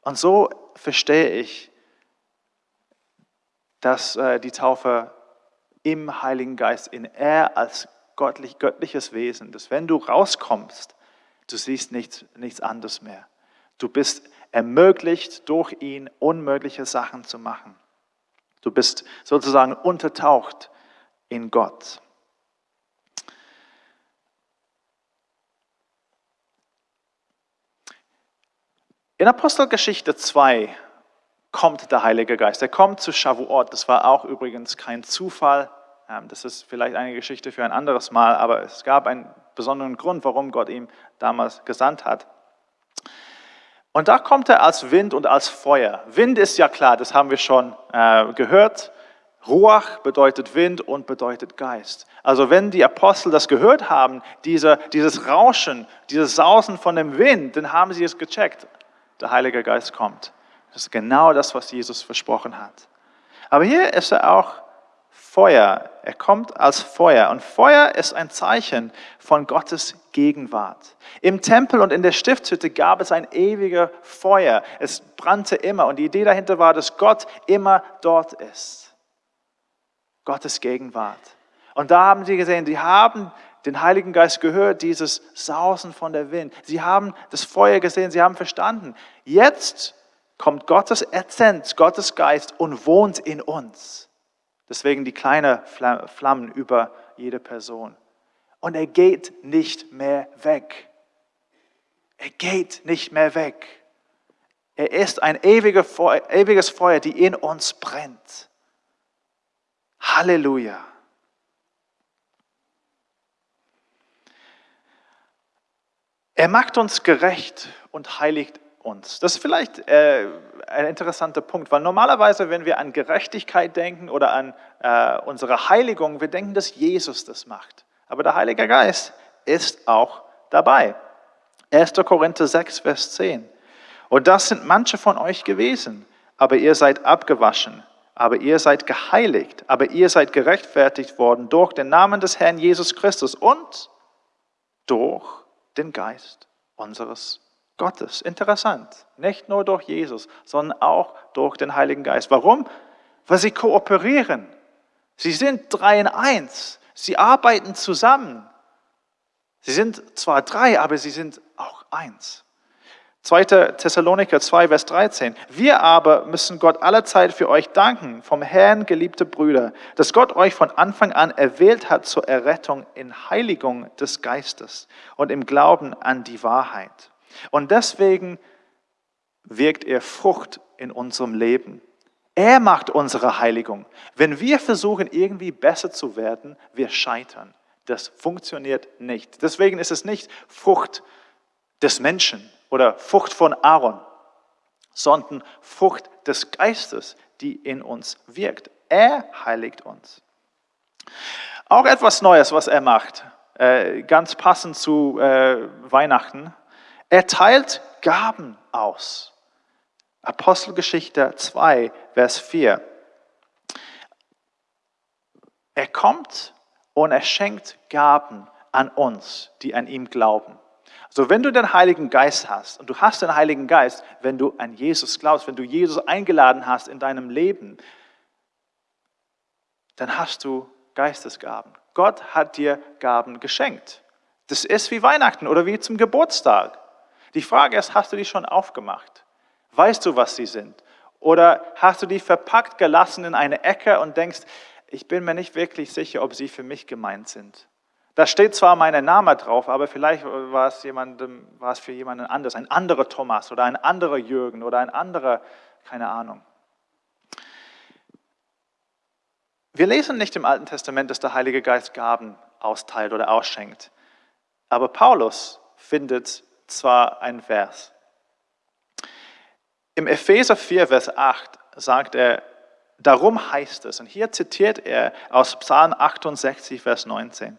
Und so verstehe ich, dass äh, die Taufe im Heiligen Geist, in er als göttlich, göttliches Wesen, dass wenn du rauskommst, du siehst nichts, nichts anderes mehr. Du bist ermöglicht, durch ihn unmögliche Sachen zu machen. Du bist sozusagen untertaucht in Gott. In Apostelgeschichte 2 kommt der Heilige Geist. Er kommt zu Shavuot. Das war auch übrigens kein Zufall. Ähm, das ist vielleicht eine Geschichte für ein anderes Mal, aber es gab einen besonderen Grund, warum Gott ihn damals gesandt hat. Und da kommt er als Wind und als Feuer. Wind ist ja klar, das haben wir schon äh, gehört. Ruach bedeutet Wind und bedeutet Geist. Also wenn die Apostel das gehört haben, diese, dieses Rauschen, dieses Sausen von dem Wind, dann haben sie es gecheckt. Der Heilige Geist kommt. Das ist genau das, was Jesus versprochen hat. Aber hier ist er auch Feuer. Er kommt als Feuer. Und Feuer ist ein Zeichen von Gottes Gegenwart. Im Tempel und in der Stiftshütte gab es ein ewiger Feuer. Es brannte immer. Und die Idee dahinter war, dass Gott immer dort ist. Gottes Gegenwart. Und da haben sie gesehen, sie haben den Heiligen Geist gehört, dieses Sausen von der Wind. Sie haben das Feuer gesehen, sie haben verstanden. Jetzt kommt Gottes Essenz, Gottes Geist und wohnt in uns. Deswegen die kleinen Flammen über jede Person. Und er geht nicht mehr weg. Er geht nicht mehr weg. Er ist ein ewiges Feuer, die in uns brennt. Halleluja. Er macht uns gerecht und heiligt uns. Das ist vielleicht äh, ein interessanter Punkt, weil normalerweise, wenn wir an Gerechtigkeit denken oder an äh, unsere Heiligung, wir denken, dass Jesus das macht. Aber der Heilige Geist ist auch dabei. 1. Korinther 6, Vers 10. Und das sind manche von euch gewesen, aber ihr seid abgewaschen, aber ihr seid geheiligt, aber ihr seid gerechtfertigt worden durch den Namen des Herrn Jesus Christus und durch den Geist unseres Gottes. Interessant. Nicht nur durch Jesus, sondern auch durch den Heiligen Geist. Warum? Weil sie kooperieren. Sie sind drei in eins. Sie arbeiten zusammen. Sie sind zwar drei, aber sie sind auch eins. 2. Thessaloniker 2, Vers 13. Wir aber müssen Gott allerzeit für euch danken, vom Herrn geliebte Brüder, dass Gott euch von Anfang an erwählt hat zur Errettung in Heiligung des Geistes und im Glauben an die Wahrheit. Und deswegen wirkt er Frucht in unserem Leben. Er macht unsere Heiligung. Wenn wir versuchen, irgendwie besser zu werden, wir scheitern. Das funktioniert nicht. Deswegen ist es nicht Frucht des Menschen, oder Frucht von Aaron, sondern Frucht des Geistes, die in uns wirkt. Er heiligt uns. Auch etwas Neues, was er macht, äh, ganz passend zu äh, Weihnachten. Er teilt Gaben aus. Apostelgeschichte 2, Vers 4. Er kommt und er schenkt Gaben an uns, die an ihm glauben. So, wenn du den Heiligen Geist hast und du hast den Heiligen Geist, wenn du an Jesus glaubst, wenn du Jesus eingeladen hast in deinem Leben, dann hast du Geistesgaben. Gott hat dir Gaben geschenkt. Das ist wie Weihnachten oder wie zum Geburtstag. Die Frage ist, hast du die schon aufgemacht? Weißt du, was sie sind? Oder hast du die verpackt gelassen in eine Ecke und denkst, ich bin mir nicht wirklich sicher, ob sie für mich gemeint sind? Da steht zwar mein Name drauf, aber vielleicht war es, jemandem, war es für jemanden anders, ein anderer Thomas oder ein anderer Jürgen oder ein anderer, keine Ahnung. Wir lesen nicht im Alten Testament, dass der Heilige Geist Gaben austeilt oder ausschenkt. Aber Paulus findet zwar ein Vers. Im Epheser 4, Vers 8 sagt er, darum heißt es, und hier zitiert er aus Psalm 68, Vers 19.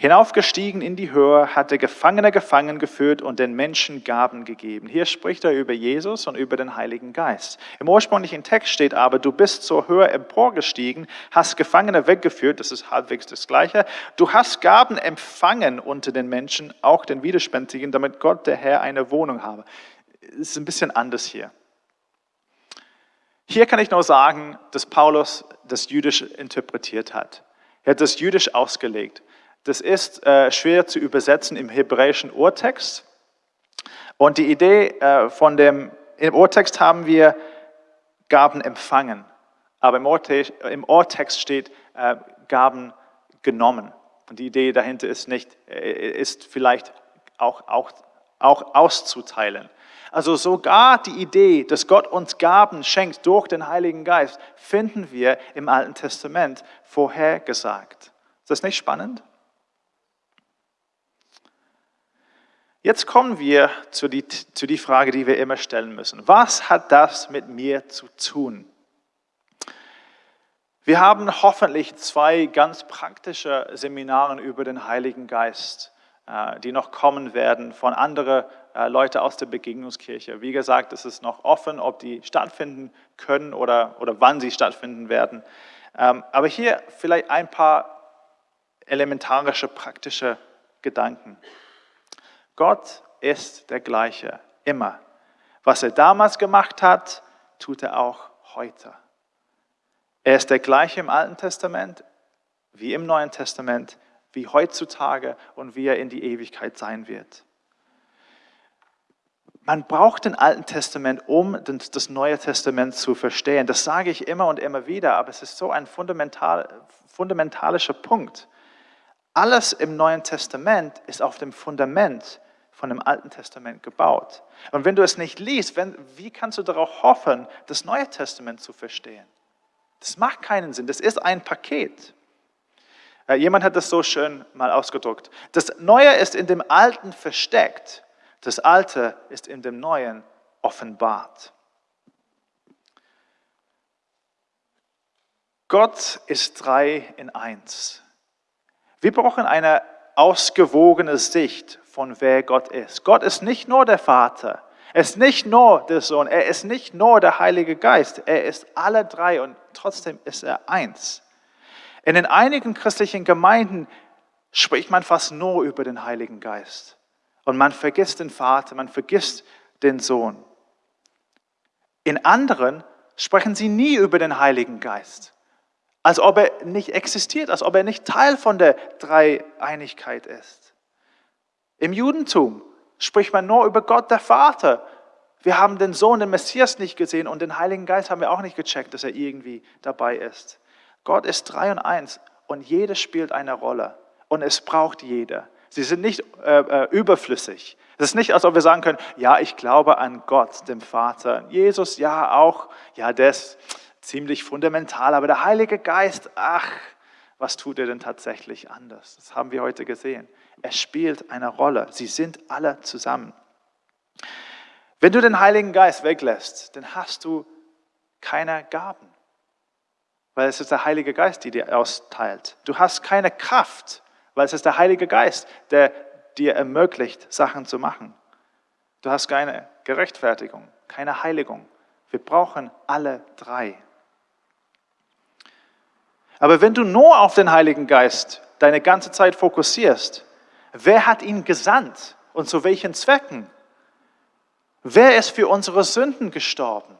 Hinaufgestiegen in die Höhe, hat der Gefangene gefangen geführt und den Menschen Gaben gegeben. Hier spricht er über Jesus und über den Heiligen Geist. Im ursprünglichen Text steht aber, du bist zur Höhe emporgestiegen, hast Gefangene weggeführt, das ist halbwegs das Gleiche. Du hast Gaben empfangen unter den Menschen, auch den Widerspänstigen, damit Gott, der Herr, eine Wohnung habe. Es ist ein bisschen anders hier. Hier kann ich nur sagen, dass Paulus das jüdisch interpretiert hat. Er hat das jüdisch ausgelegt. Das ist äh, schwer zu übersetzen im hebräischen Urtext. Und die Idee äh, von dem, im Urtext haben wir Gaben empfangen, aber im, Urtext, im Urtext steht äh, Gaben genommen. Und die Idee dahinter ist nicht, äh, ist vielleicht auch, auch, auch auszuteilen. Also sogar die Idee, dass Gott uns Gaben schenkt durch den Heiligen Geist, finden wir im Alten Testament vorhergesagt. Ist das nicht spannend? Jetzt kommen wir zu die, zu die Frage, die wir immer stellen müssen. Was hat das mit mir zu tun? Wir haben hoffentlich zwei ganz praktische Seminare über den Heiligen Geist, äh, die noch kommen werden von anderen äh, Leuten aus der Begegnungskirche. Wie gesagt, es ist noch offen, ob die stattfinden können oder, oder wann sie stattfinden werden. Ähm, aber hier vielleicht ein paar elementarische, praktische Gedanken. Gott ist der gleiche, immer. Was er damals gemacht hat, tut er auch heute. Er ist der gleiche im Alten Testament wie im Neuen Testament, wie heutzutage und wie er in die Ewigkeit sein wird. Man braucht den Alten Testament, um das Neue Testament zu verstehen. Das sage ich immer und immer wieder, aber es ist so ein fundamental, fundamentalischer Punkt. Alles im Neuen Testament ist auf dem Fundament von dem Alten Testament gebaut. Und wenn du es nicht liest, wenn, wie kannst du darauf hoffen, das Neue Testament zu verstehen? Das macht keinen Sinn. Das ist ein Paket. Äh, jemand hat das so schön mal ausgedrückt. Das Neue ist in dem Alten versteckt. Das Alte ist in dem Neuen offenbart. Gott ist drei in eins. Wir brauchen eine ausgewogene Sicht von wer Gott ist. Gott ist nicht nur der Vater, er ist nicht nur der Sohn, er ist nicht nur der Heilige Geist, er ist alle drei und trotzdem ist er eins. In den einigen christlichen Gemeinden spricht man fast nur über den Heiligen Geist. Und man vergisst den Vater, man vergisst den Sohn. In anderen sprechen sie nie über den Heiligen Geist, als ob er nicht existiert, als ob er nicht Teil von der Dreieinigkeit ist. Im Judentum spricht man nur über Gott, der Vater. Wir haben den Sohn, den Messias nicht gesehen und den Heiligen Geist haben wir auch nicht gecheckt, dass er irgendwie dabei ist. Gott ist drei und eins und jeder spielt eine Rolle und es braucht jeder. Sie sind nicht äh, äh, überflüssig. Es ist nicht, als ob wir sagen können, ja, ich glaube an Gott, dem Vater. Jesus, ja, auch. Ja, ist ziemlich fundamental. Aber der Heilige Geist, ach, was tut er denn tatsächlich anders? Das haben wir heute gesehen. Er spielt eine Rolle. Sie sind alle zusammen. Wenn du den Heiligen Geist weglässt, dann hast du keine Gaben weil es ist der Heilige Geist, der dir austeilt. Du hast keine Kraft, weil es ist der Heilige Geist, der dir ermöglicht, Sachen zu machen. Du hast keine Gerechtfertigung, keine Heiligung. Wir brauchen alle drei. Aber wenn du nur auf den Heiligen Geist deine ganze Zeit fokussierst, wer hat ihn gesandt und zu welchen Zwecken? Wer ist für unsere Sünden gestorben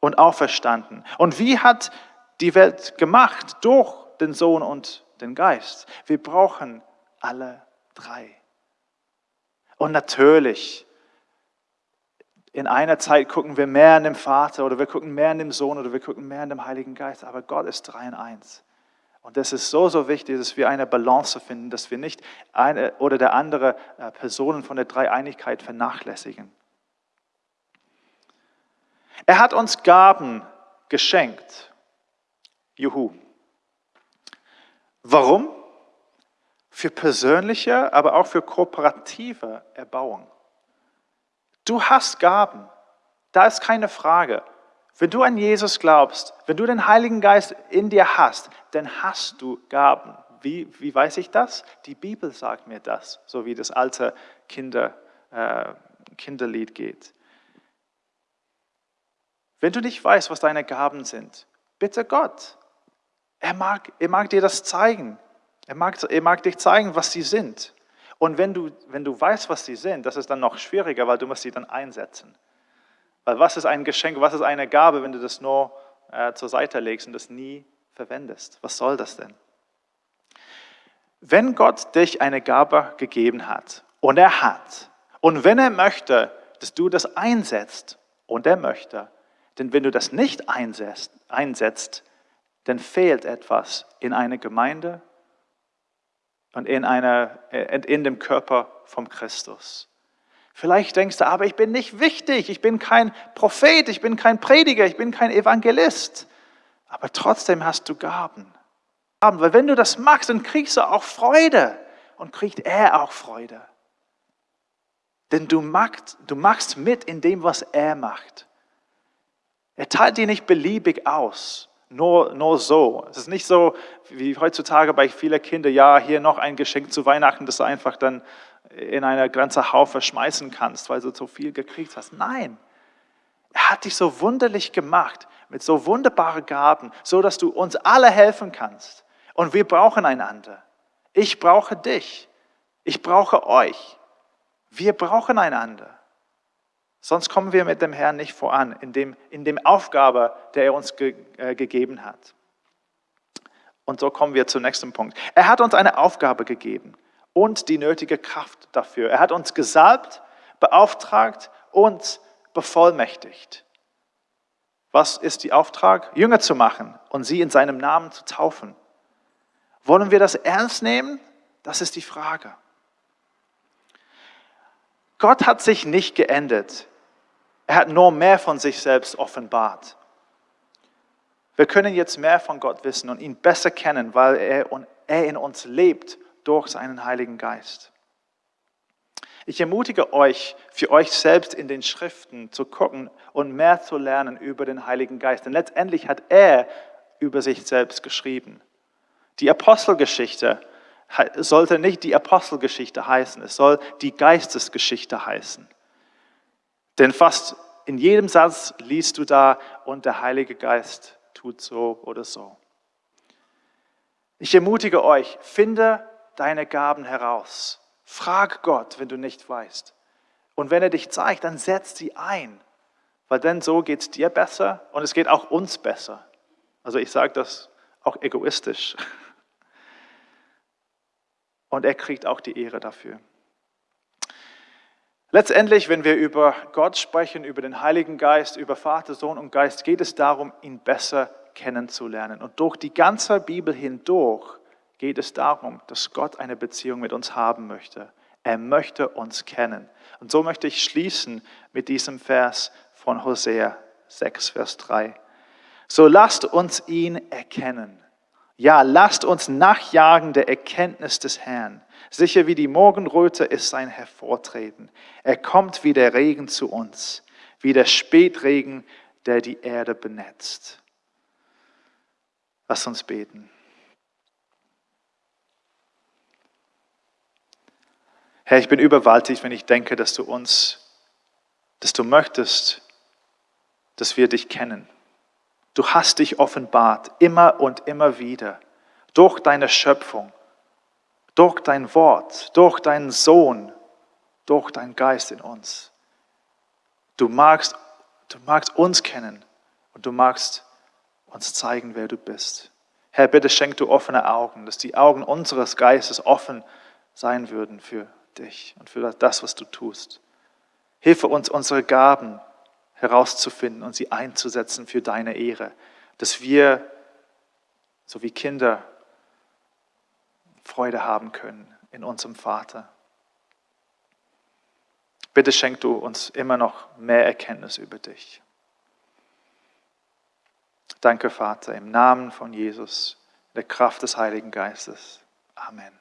und auferstanden? Und wie hat die Welt gemacht durch den Sohn und den Geist. Wir brauchen alle drei. Und natürlich, in einer Zeit gucken wir mehr an dem Vater oder wir gucken mehr an dem Sohn oder wir gucken mehr an dem Heiligen Geist, aber Gott ist drei in eins. Und das ist so, so wichtig, dass wir eine Balance finden, dass wir nicht eine oder der andere äh, Personen von der Dreieinigkeit vernachlässigen. Er hat uns Gaben geschenkt. Juhu. Warum? Für persönliche, aber auch für kooperative Erbauung. Du hast Gaben, da ist keine Frage. Wenn du an Jesus glaubst, wenn du den Heiligen Geist in dir hast, dann hast du Gaben. Wie, wie weiß ich das? Die Bibel sagt mir das, so wie das alte Kinder, äh, Kinderlied geht. Wenn du nicht weißt, was deine Gaben sind, bitte Gott, er mag, er mag dir das zeigen. Er mag, er mag dich zeigen, was sie sind. Und wenn du, wenn du weißt, was sie sind, das ist dann noch schwieriger, weil du musst sie dann einsetzen. Weil was ist ein Geschenk, was ist eine Gabe, wenn du das nur äh, zur Seite legst und das nie verwendest? Was soll das denn? Wenn Gott dich eine Gabe gegeben hat, und er hat, und wenn er möchte, dass du das einsetzt, und er möchte, denn wenn du das nicht einsetzt, einsetzt dann fehlt etwas in einer Gemeinde und in, einer, in dem Körper vom Christus. Vielleicht denkst du, aber ich bin nicht wichtig, ich bin kein Prophet, ich bin kein Prediger, ich bin kein Evangelist. Aber trotzdem hast du Gaben. Weil wenn du das machst, dann kriegst du auch Freude und kriegt er auch Freude. Denn du machst, du machst mit in dem, was er macht. Er teilt dir nicht beliebig aus, Nur, nur so. Es ist nicht so wie heutzutage bei vielen Kindern, ja, hier noch ein Geschenk zu Weihnachten, das du einfach dann in eine ganze Haufe schmeißen kannst, weil du so viel gekriegt hast. Nein, er hat dich so wunderlich gemacht, mit so wunderbaren Gaben, so dass du uns alle helfen kannst. Und wir brauchen einander. Ich brauche dich. Ich brauche euch. Wir brauchen einander. Sonst kommen wir mit dem Herrn nicht voran in dem, in dem Aufgabe, der er uns ge, äh, gegeben hat. Und so kommen wir zum nächsten Punkt. Er hat uns eine Aufgabe gegeben und die nötige Kraft dafür. Er hat uns gesalbt, beauftragt und bevollmächtigt. Was ist die Auftrag? Jünger zu machen und sie in seinem Namen zu taufen. Wollen wir das ernst nehmen? Das ist die Frage. Gott hat sich nicht geändert. Er hat nur mehr von sich selbst offenbart. Wir können jetzt mehr von Gott wissen und ihn besser kennen, weil er, er in uns lebt durch seinen Heiligen Geist. Ich ermutige euch, für euch selbst in den Schriften zu gucken und mehr zu lernen über den Heiligen Geist. Denn letztendlich hat er über sich selbst geschrieben. Die Apostelgeschichte sollte nicht die Apostelgeschichte heißen, es soll die Geistesgeschichte heißen. Denn fast in jedem Satz liest du da, und der Heilige Geist tut so oder so. Ich ermutige euch, finde deine Gaben heraus. Frag Gott, wenn du nicht weißt. Und wenn er dich zeigt, dann setz sie ein. Weil dann so geht es dir besser und es geht auch uns besser. Also ich sage das auch egoistisch. *laughs* Und er kriegt auch die Ehre dafür. Letztendlich, wenn wir über Gott sprechen, über den Heiligen Geist, über Vater, Sohn und Geist, geht es darum, ihn besser kennenzulernen. Und durch die ganze Bibel hindurch geht es darum, dass Gott eine Beziehung mit uns haben möchte. Er möchte uns kennen. Und so möchte ich schließen mit diesem Vers von Hosea 6, Vers 3. So lasst uns ihn erkennen. Ja, lasst uns nachjagen der Erkenntnis des Herrn. Sicher wie die Morgenröte ist sein Hervortreten. Er kommt wie der Regen zu uns, wie der Spätregen, der die Erde benetzt. Lass uns beten. Herr, ich bin überwältigt, wenn ich denke, dass du uns, dass du möchtest, dass wir dich kennen. Du hast dich offenbart, immer und immer wieder, durch deine Schöpfung durch dein Wort, durch deinen Sohn, durch deinen Geist in uns. Du magst, du magst uns kennen und du magst uns zeigen, wer du bist. Herr, bitte schenk du offene Augen, dass die Augen unseres Geistes offen sein würden für dich und für das, was du tust. Hilfe uns, unsere Gaben herauszufinden und sie einzusetzen für deine Ehre, dass wir, so wie Kinder, Freude haben können in unserem Vater. Bitte schenk du uns immer noch mehr Erkenntnis über dich. Danke, Vater, im Namen von Jesus, der Kraft des Heiligen Geistes. Amen.